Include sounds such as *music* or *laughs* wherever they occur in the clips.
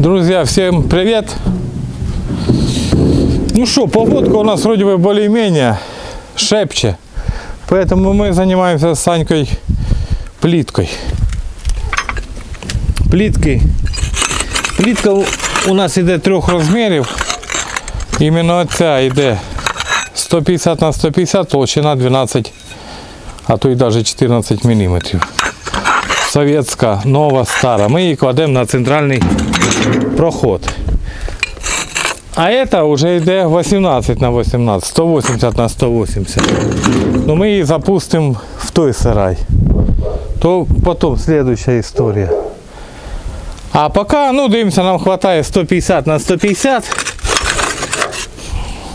Друзья, всем привет! Ну что, погодка у нас вроде бы более-менее шепче. Поэтому мы занимаемся с Санькой плиткой. Плитки. Плитка у- у нас іде трьох розмірів. Іменно ця йде 150 на 150, толщина 12, а то й навіть 14 мм. Совєтська, нова, стара. Ми її кладемо на центральний проход. А это уже йде 18 на 18, 180 на 180. Ну ми її запустимо в той сарай. То потім следующая історія. А поки, ну дивимося, нам вистачає 150 на 150.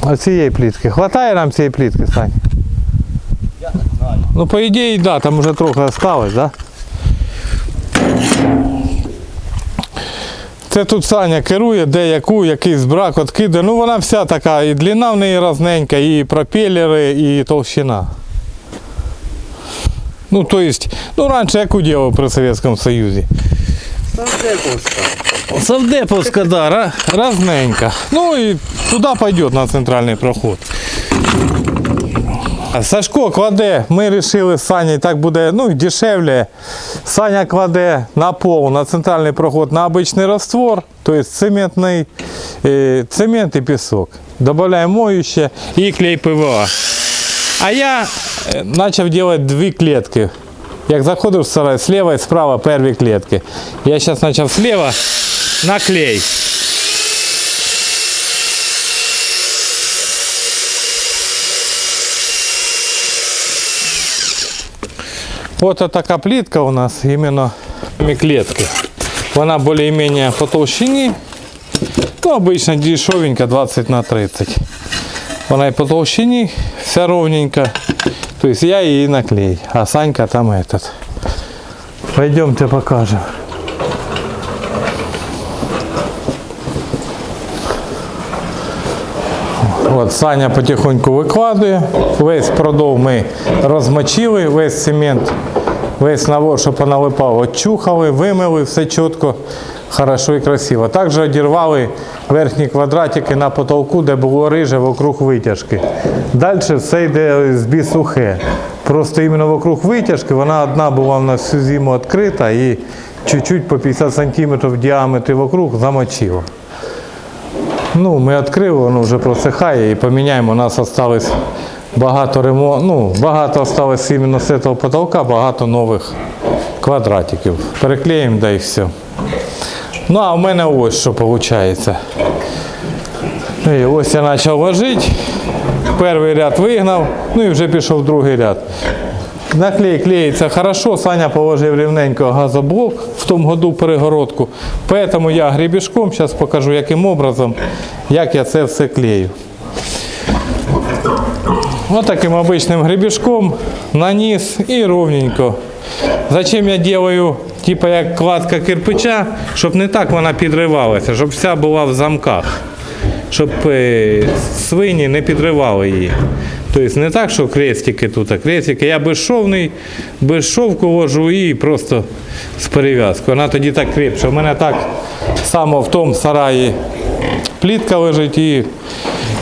Оцієї плітки. Хватає нам цієї плітки, Сань? Я не знаю. Ну, по ідеї, да, там вже трохи осталось, да? Це тут Саня керує, де яку, якийсь брак откиде. Ну вона вся така, і длина в неї разненька, і пропелери, і толщина. Ну, то есть, ну раніше яку діло при Совєтському Союзі? Савдеповська. Савдеповська, да, ра- разненька. Ну і туди пойдет на центральний проход. Сашко кладе, ми вирішили з Саней, так буде ну, дешевле. Саня кладе на пол, на центральний проход на обичний раствор, тобто цементний, е, цемент і пісок. Добавляємо моюще і клей ПВА. А я е, почав робити дві клітки. Як заходив в сарай, слева і справа перві клітки. Я зараз почав слева на клей. Вот така плитка у нас іменно клетки. Вона більш-менш по толщині. Ну, обычно дешевенька 20 на 30. Вона і по толщині, вся ровненька. То есть я її наклей, а Санька там этот. Пойдемте покажем. От Саня потихоньку викладує. Весь продов ми розмочили, весь цемент, весь навор, що поналипав, очухали, вимили, все чітко, хорошо і красиво. Також одірвали верхні квадратики на потолку, де було риже вокруг витяжки. Далі все йде з бісухе. Просто іменно вокруг витяжки вона одна була в нас всю зиму відкрита і чуть-чуть по 50 см в діаметрі вокруг замочило. Ну, ми відкрили, воно вже просихає і поміняємо. У нас осталось багато ремонт, ну, багато осталось іменно з цього потолка, багато нових квадратиків. Переклеїмо, да і все. Ну, а в мене ось що виходить. І ось я почав ложити. Перший ряд вигнав, ну і вже пішов другий ряд. Наклей клеїться хорошо, Саня положив рівненько газоблок в тому году перегородку. Поэтому я гребешком, зараз покажу яким образом, як я це все клею. Вот таким обычным гребешком наніс і ровненько. Зачем я делаю, типа як кладка кирпича, щоб не так вона підривалася, щоб вся була в замках щоб е, свині не підривали її. Тобто не так, що крестики тут, а крестики. Я безшовний, без шовку ложу і просто з перев'язкою. Вона тоді так крепше. У мене так само в тому сараї плітка лежить і,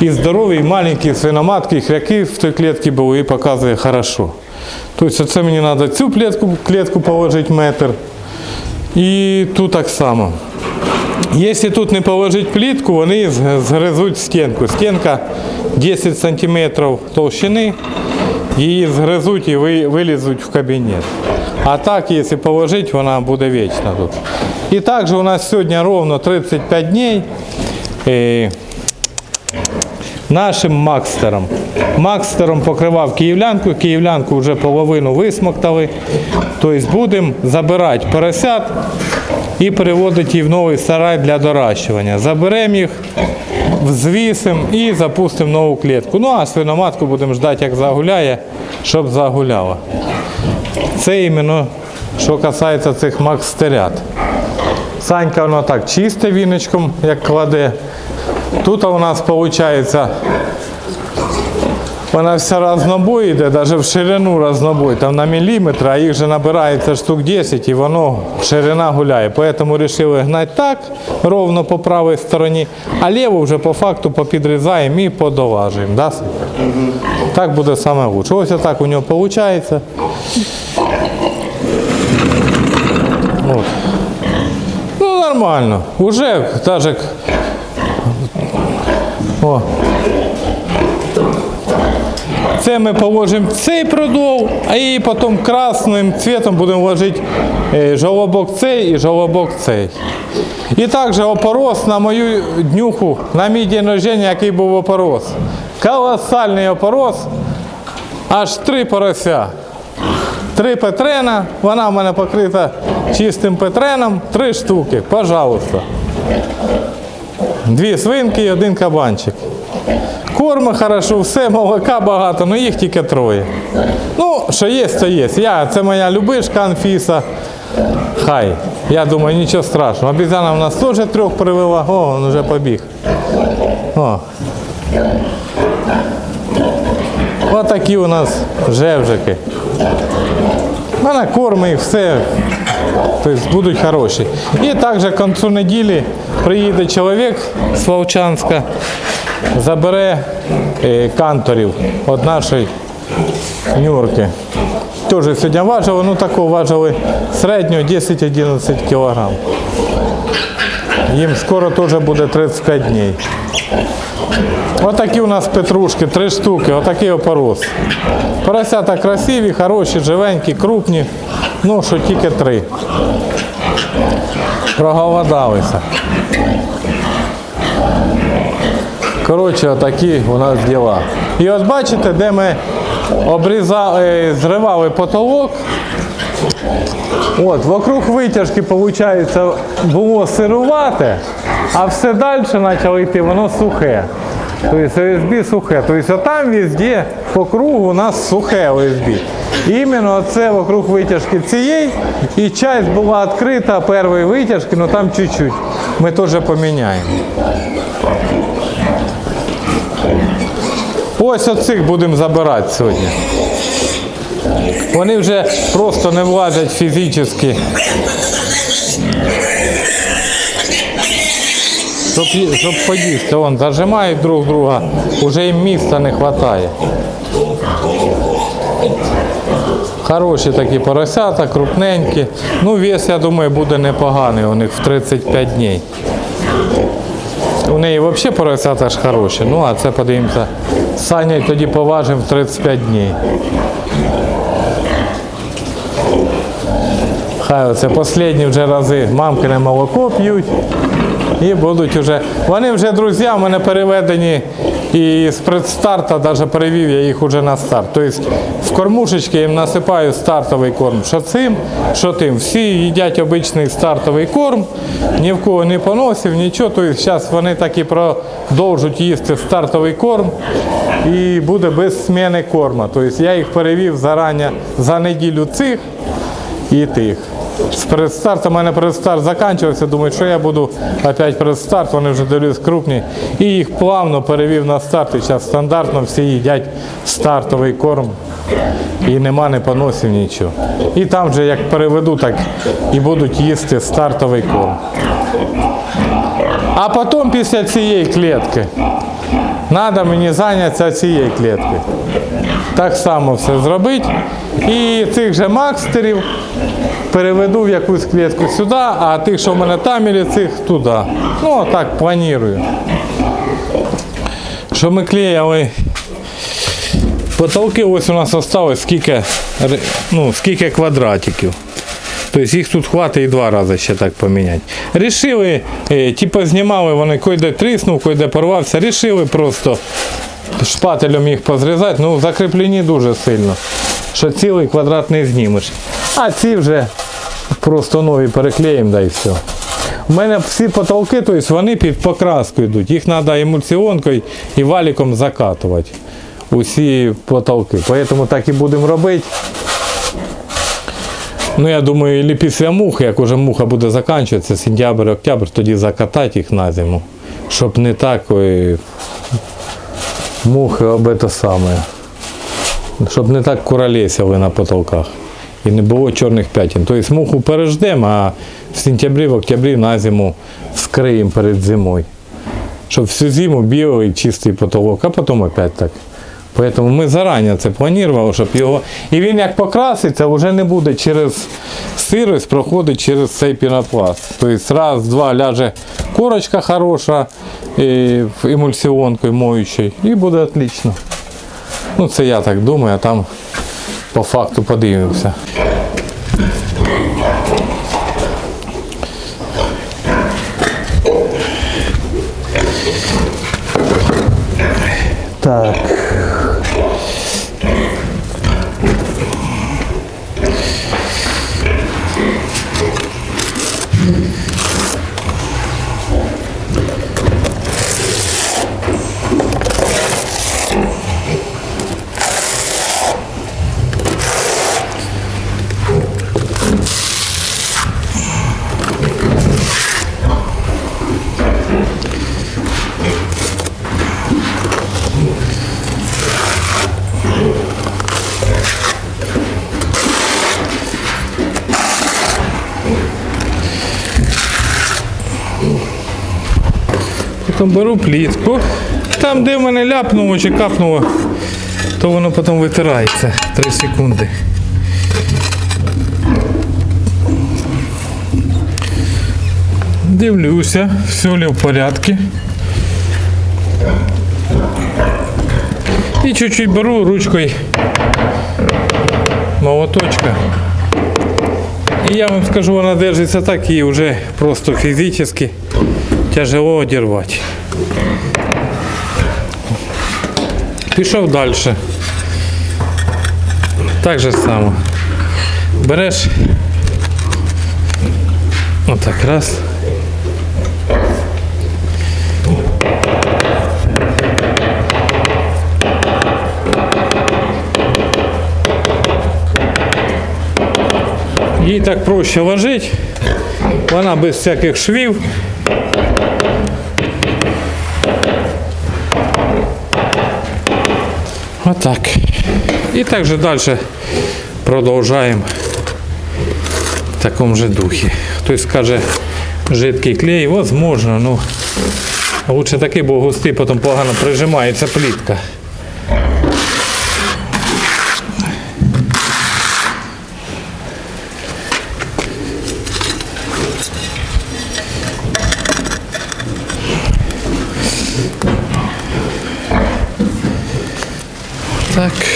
і здорові, і маленькі свиноматки, і хряки в той клітці були і показує хорошо. Тобто це мені треба цю клітку, клітку положити метр. І тут так само. Якщо тут не положити плитку, вони згризуть стінку. Стінка 10 см толщини, її згризуть і ви- вилізуть в кабінет. А так, якщо положити, вона буде вічна тут. І також у нас сьогодні ровно 35 днів е, нашим Макстером. Макстером покривав київлянку, київлянку вже половину висмоктали. Тобто будемо забирати поросят і переводити їх в новий сарай для доращування. Заберемо їх, взвісимо і запустимо нову клітку. Ну а свиноматку будемо ждати, як загуляє, щоб загуляла. Це іменно, що касається цих макстерят. Санька воно так чисте віночком, як кладе. Тут у нас виходить Вона вся разнобой йде, навіть в ширину разнобой, там на міліметр, а їх же набирається штук 10 і воно ширина гуляє. Поэтому вирішили гнати так, ровно по правій стороні, а ліву вже по факту попідрізаємо і подолажуємо. Да? Так буде саме лучше. Ось так у нього виходить. От. Ну, нормально. Уже даже. О. Це ми положимо цей продол, а і потім красним цветом будемо вложити е, жолобок цей і жолобок цей. І також опорос на мою днюху, на мій день рождення, який був опорос. Колосальний опорос, аж три порося. Три петрена, вона в мене покрита чистим петреном, три штуки, пожалуйста. Дві свинки і один кабанчик. Корма хорошо, все, молока багато, ну їх тільки троє. Ну, що є, то є. Я, це моя любишка Анфіса. Хай. Я думаю, нічого страшного. Обізяна в нас теж трьох привела. О, він вже побіг. О. Отакі у нас жевжики. Вона корми їх, все. Тобто будуть хороші. І також к концу неділі приїде чоловік з Вовчанська, забере е, канторів від нашої нюрки. Теж сьогодні важили, ну таку важили середньо 10-11 кг. Їм скоро теж буде 35 днів. Отакі у нас петрушки, три штуки, отакий опорос. Поросята красиві, хороші, живенькі, крупні. Ну, що тільки три. Проголодалися. Коротше, отакі у нас діла. І от бачите, де ми обрізали, зривали потолок. От, вокруг витяжки, виходить, було сирувате, а все далі почало йти, воно сухе. Тобто ОСБ сухе. Тобто там везде по кругу у нас сухе ОСБ. Іменно це вокруг витяжки цієї. І часть була відкрита першої витяжки, але там чуть-чуть. Ми теж поміняємо. Ось оцих будемо забирати сьогодні. Вони вже просто не влазять фізично. Щоб, щоб поїсти, вон зажимають друг друга, вже їм місця не вистачає. Хороші такі поросята, крупненькі. Ну, вес, я думаю, буде непоганий у них в 35 днів. У неї взагалі поросята ж хороші. Ну, а це подивимося. Саня тоді поважимо 35 днів. Хай оце останні вже рази мамкине молоко п'ють. І будуть вже. Вони вже друзі, в мене переведені і з предстарта, навіть перевів я їх уже на старт. Тобто кормушечки їм насипаю стартовий корм. Що цим, що тим. Всі їдять обичний стартовий корм, ні в кого не поносив, нічого. Тобто зараз вони так і продовжують їсти стартовий корм і буде без зміни корма. Тобто я їх перевів зарані за неділю цих і тих. З предстарту, у мене предстарт закінчився, думаю, що я буду опять предстарт, вони вже дивлюсь крупні. І їх плавно перевів на старт. І зараз стандартно всі їдять стартовий корм. І нема не поносів нічого. І там же як переведу, так і будуть їсти стартовий корм. А потім після цієї клітки треба мені зайнятися цією кліткою. Так само все зробити. І цих же макстерів переведу в якусь клітку сюди, а тих, що в мене там, і цих туди. Ну, так планую. Що ми клеїли потолки, ось у нас залишилось скільки, ну, скільки квадратиків. Тобто їх тут хватить і два рази ще так поміняти. Рішили, е, типу знімали вони, койде тріснув, койде порвався, рішили просто шпателем їх позрізати, ну закріплені дуже сильно, що цілий квадрат не знімеш. А ці вже просто нові переклеїмо, да і все. У мене всі потолки, тобто вони під покраску йдуть. Їх треба емульсіонкою і валіком закатувати. Усі потолки. Тому так і будемо робити. Ну, я думаю, і після мухи, як уже муха буде закінчуватися, сентябрь, октябрь, тоді закатати їх на зиму. Щоб не так мухи об это самое. щоб не так куролесили на потолках. І не було чорних п'ятін. Тобто муху переждемо, а в сентябрі, в октябрі на зиму скриємо перед зимою. Щоб всю зиму білий чистий потолок, а потім опять так. Поэтому ми зарані це планували, щоб його. І він як покраситься, вже не буде через сирость, проходить через цей пінопласт. Тобто раз, два ляже корочка хороша емульсіонкою моючою, і буде отлично. Ну це я так думаю, а там по факту подивимося. Так. Потім беру плітку. Там, де в мене ляпнуло чи капнуло, то воно потім витирається 3 секунди. Дивлюся, все ли в порядку. І чуть-чуть беру ручкою молоточка. І я вам скажу, вона держиться так і вже просто фізично тяжело одірвати. Пішов далі. Так же само. Береш. Отак раз. Їй так проще ложить. Вона без всяких швів. Так же далі продовжуємо в такому же духі. Хтось скаже, жидкий клей, возможно, ну лучше такий, бо густий, потім погано прижимається плітка. Так.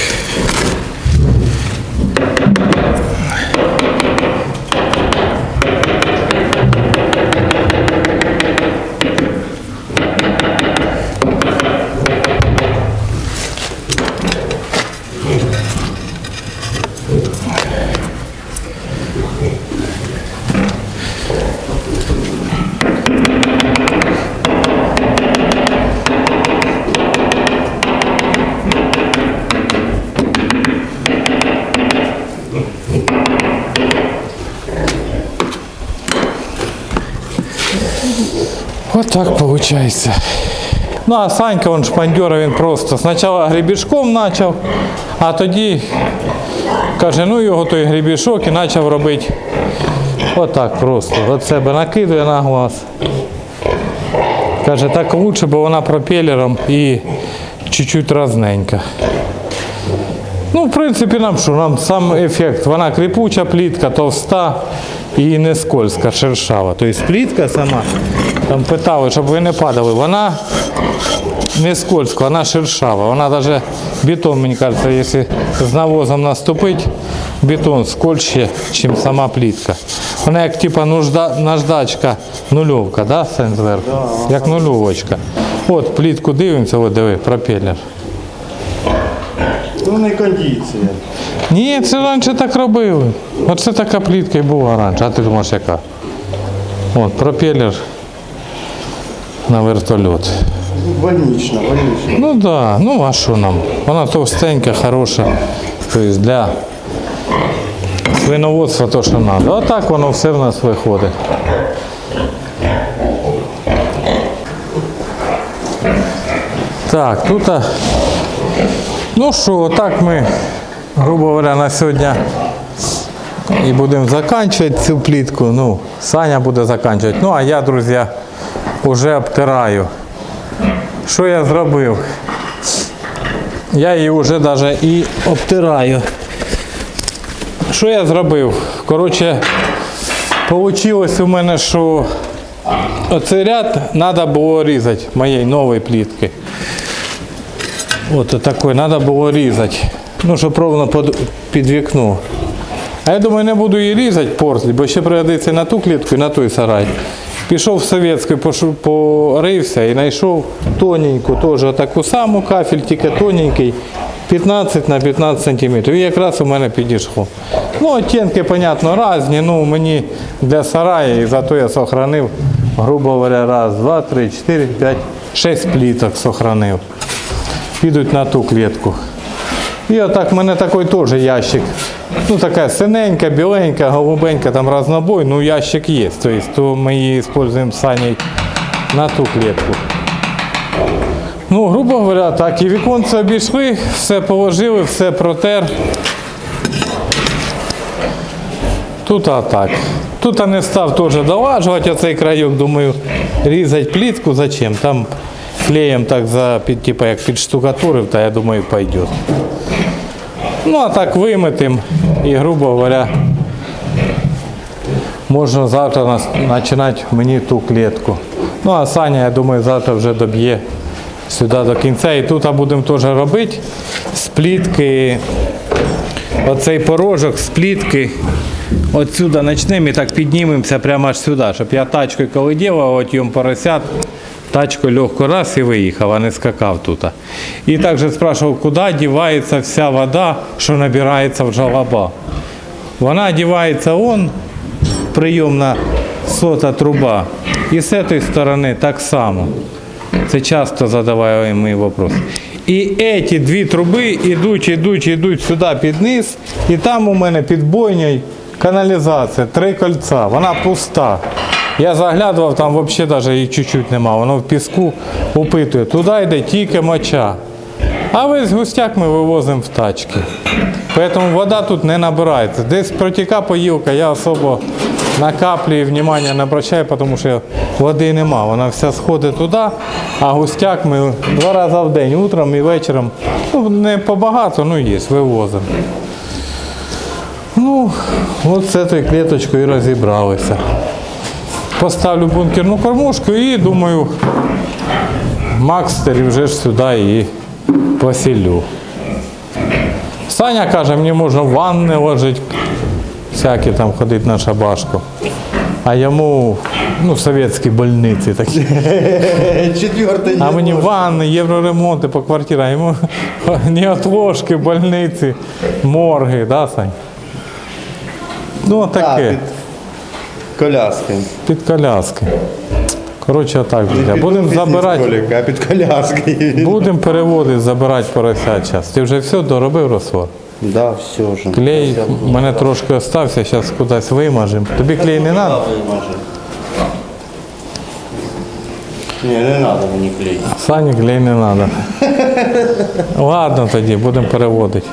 Вот так получается. Ну а Санька, он шпандьора, він просто спочатку гребішком почав, а тоді каже, ну його той гребішок і почав робити отак просто. От себе накидує на глаз. Каже, так лучше, бо вона пропелером і чуть-чуть разненька. Ну, в принципі, нам що, нам сам ефект. Вона кріпуча плітка, товста і не скользка, шершава. Тобто плітка сама, там питали, щоб ви не падали, вона не скользка, вона шершава. Вона навіть бетон, мені кажется, якщо з навозом наступить, бетон скользче, ніж сама плітка. Вона як типа нужда, наждачка, нульовка, да, Сензверх? Як нульовочка. От плітку дивимося, от диви, пропелер. Ну не кондиція. Ні, це раніше так робили. Оце така плітка і була раніше. А ти думаєш, яка? От, пропелер на вертольот. Больнична, больнична. Ну так, да, ну а що нам? Вона товстенька, хороша. Тобто для свиноводства то, що треба. А так воно все в нас виходить. Так, тут Ну що, так ми, грубо говоря, на сьогодні і будемо закінчувати цю плітку. Ну, Саня буде закінчувати. Ну, а я, друзі, вже обтираю. Що я зробив? Я її вже навіть і обтираю. Що я зробив? Коротше, вийшло у мене, що оцей ряд треба було різати моєї нової плітки. От такой треба було різати. Ну, щоб ровно під, вікно. А я думаю, не буду її різати портлі, бо ще пригодиться на ту клітку, і на той сарай. Пішов в совєтський, порився і знайшов тоненьку, теж таку саму кафель, тільки тоненький, 15 на 15 см. І якраз у мене підійшло. Ну, оттінки, понятно, різні, ну мені для сараю, і зато я сохранив, грубо говоря, раз, два, три, чотири, п'ять, шість пліток сохранив. Підуть на ту клітку. І отак в мене такий теж ящик. Ну така синенька, біленька, голубенька, там разнобой, ну ящик є. Тобто, то ми її використовуємо з Саней на ту клітку. Ну, грубо говоря, так, і віконце обійшли, все положили, все протер. Тут а так. Тут я не став теж долажувати оцей крайок, думаю, різати плітку зачем? Там клеєм так за типа, як підштукатурив, та я думаю, пойде. Ну а так вимитим і, грубо говоря, можна завтра починати мені ту клітку. Ну а Саня, я думаю, завтра вже доб'є сюди до кінця. І тут будемо теж робити з плітки оцей порожок з плітки. Отсюда почнемо і так піднімемося прямо аж сюди, щоб я тачкою коли ділав, от йому поросят, тачкою легко раз і виїхав, а не скакав тут. І також спрашивав, куди дівається вся вода, що набирається в жалоба. Вона дівається он, прийомна сота труба. І з цієї сторони так само. Це часто задаваємо вопрос. І ці дві труби йдуть, йдуть, йдуть сюди під низ, і там у мене під бойнею каналізація, три кольця, вона пуста. Я заглядував, там взагалі навіть її чуть-чуть нема, воно в піску упитує. Туди йде тільки моча. А весь густяк ми вивозимо в тачки. Тому вода тут не набирається. Десь протіка поїлка, я особо на каплі внимання не обращаю, тому що води нема. Вона вся сходить туди, а густяк ми два рази в день, утром і вечором. Ну, не побагато, ну є, вивозимо. Ну, от з цією клеточкою і розібралися. Поставлю бункерну кормушку і думаю, Макстері вже ж сюди і поселю. Саня каже, мені можна в ванни ложити, всякі там ходить на шабашку. А йому ну, совєтські больниці такі. Четвертый А мені ванни, євроремонти по квартирам, йому *laughs* неотложки, больниці, морги, да, Сань? Ну, таке, коляски. під коляски. Коротше, отак, друзі. Будемо забирати. А під коляски. Будемо переводити, забирати поросят зараз. Ти вже все доробив розсвор? Да, все вже. Клей у мене трошки остався, зараз кудись вимажемо. Тобі клей не треба? Ні, не треба мені клей. Сані клей не треба. *laughs* Ладно тоді, будемо переводити.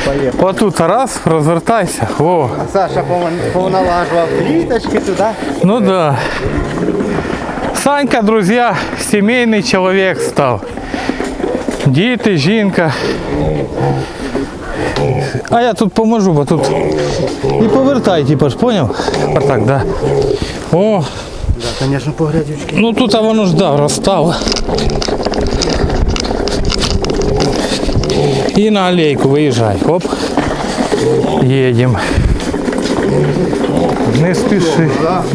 Все, і отак. Отут раз, розвертайся. О. Саша повон- повналажував кліточки туди. Ну да. Санька, друзья, семейный человек стал. Діти, жінка. А я тут поможу, бо тут і повертай, типа ж, поняв? Отак, да. О, Да, звісно, по грязючки. ну тут а воно ж да, розстало. І на алейку виїжджай. Оп. Їдемо. Не спіши.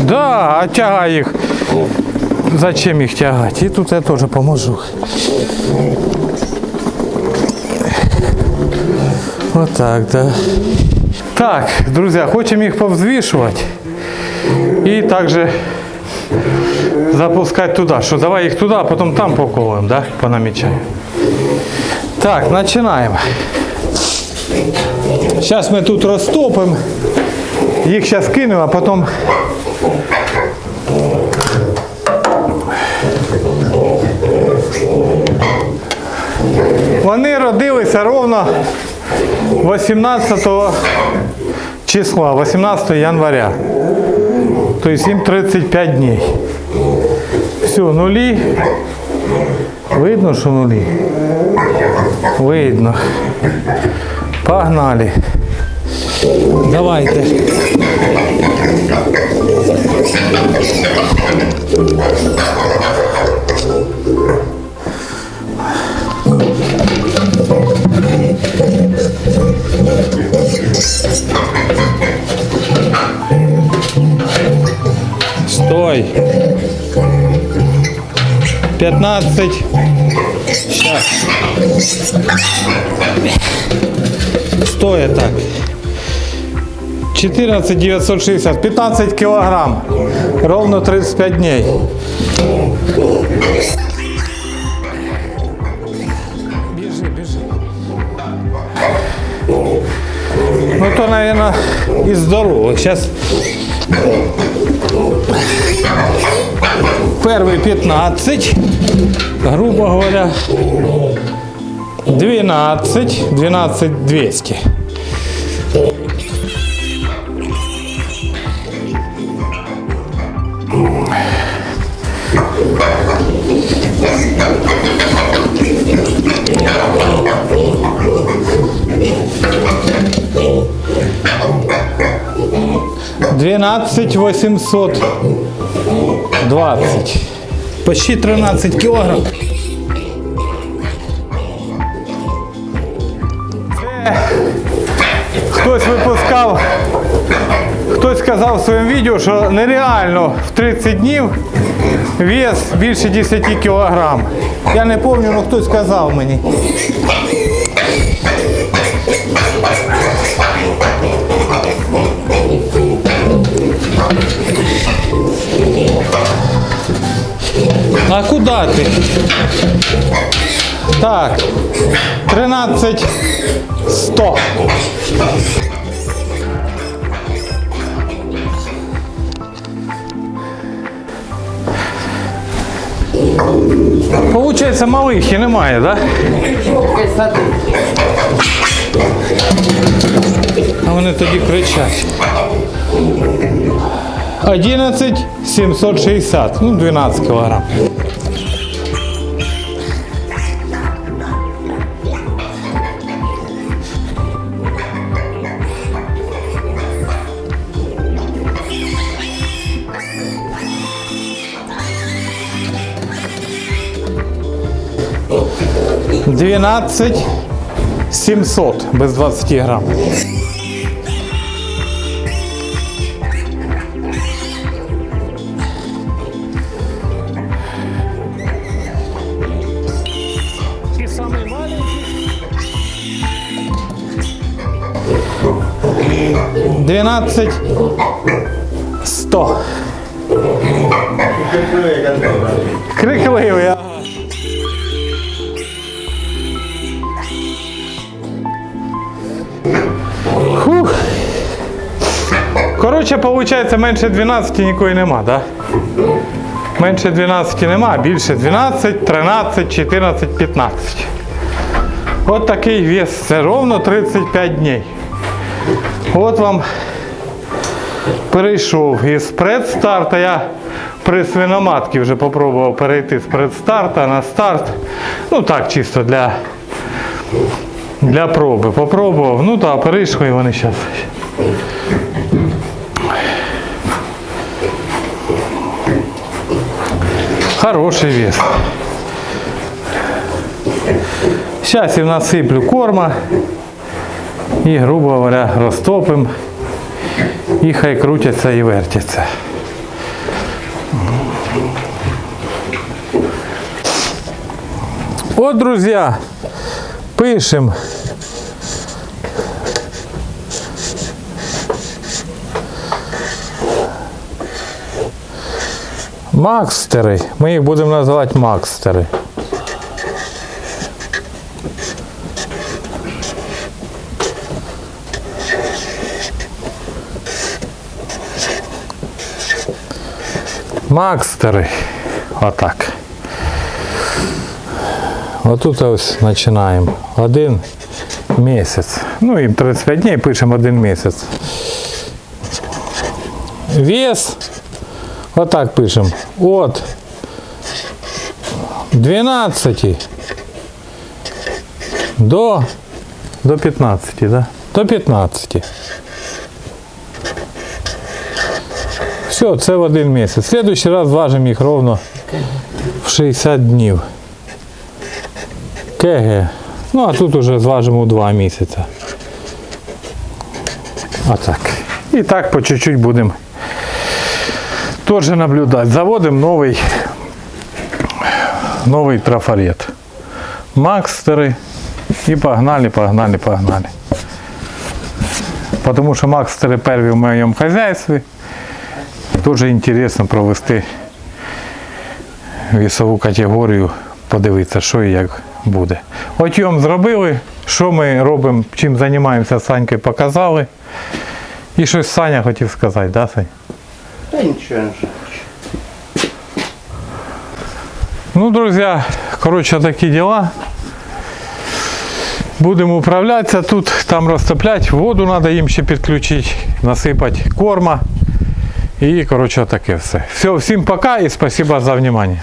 Да, а тягай їх. Зачем їх тягати? І тут я теж поможу. Отак, да. Так, друзі, хочемо їх повзвішувати. І також запускати туди. Що давай їх туди, а потім там поколуємо, да? понамічаємо. Так, починаємо. Зараз ми тут розтопимо. Їх зараз кинемо, а потім Вони родилися ровно 18 числа, 18 января. Тобто їм 35 днів. Все, нулі. Видно, що нулі? Видно. Погнали. Давайте. Стой. 15. Сейчас. Стой так. 14 960. 15 килограмм. Ровно 35 дней. Бежи, бежи. Ну то, наверное, из здоровых. Сейчас Первый 15, грубо говоря, 12, 12 200. Двенадцать восемьсот двадцать. Почти 13 кілограм. Це хтось випускав, хтось сказав в своєму відео, що нереально в 30 днів вес більше 10 кілограм. Я не пам'ятаю, але хтось сказав мені. А куда ты? Так, 13 100. Получається, малих і немає, так? Да? А вони тоді кричать. 11 760, ну 12 кілограм. Двенадцать семьсот без 20 грамм. 12 100. Крикливий. ага. Фух. Коротше, виходить, менше 12 нікої нема, так? Да? Менше 12 нема, більше 12, 13, 14, 15. От такий вес. Це ровно 35 днів. От вам перейшов із предстарта. Я при свиноматці вже спробував перейти з предстарта на старт. Ну так, чисто для, для проби. Попробував. Ну так, перейшли вони зараз. Хороший вес. Сейчас я насыплю корма і, грубо говоря, розтопим. і хай крутяться і вертяться. От, друзі, пишемо. Макстери. Ми їх будемо називати макстери. Макстери. Отак. Отут ось починаємо. Один місяць. Ну, їм 35 днів, пишемо один місяць. Вес. Отак пишемо. От 12 до, до 15, да? До 15. Все, це в один місяць. Следующий раз важимо їх ровно в 60 днів. КГ. Ну, а тут уже зважимо у 2 місяці. Отак. І так по чуть-чуть будемо теж наблюдати. Заводимо новий, новий трафарет. Макстери. І погнали, погнали, погнали. Потому що макстери перві в моєму хазяйстві. Дуже інтересно провести вісову категорію, подивитися, що і як буде. Отйом зробили, що ми робимо, чим займаємося Санькою показали. І щось Саня хотів сказати, да, Сань? Не жаль. Ну, друзья, короче, такие дела. Будемо управлятися тут, там розтоплять, воду треба їм ще підключити, насипати корма. І, коротше, таке все. Все, всім пока і спасибо за внимание.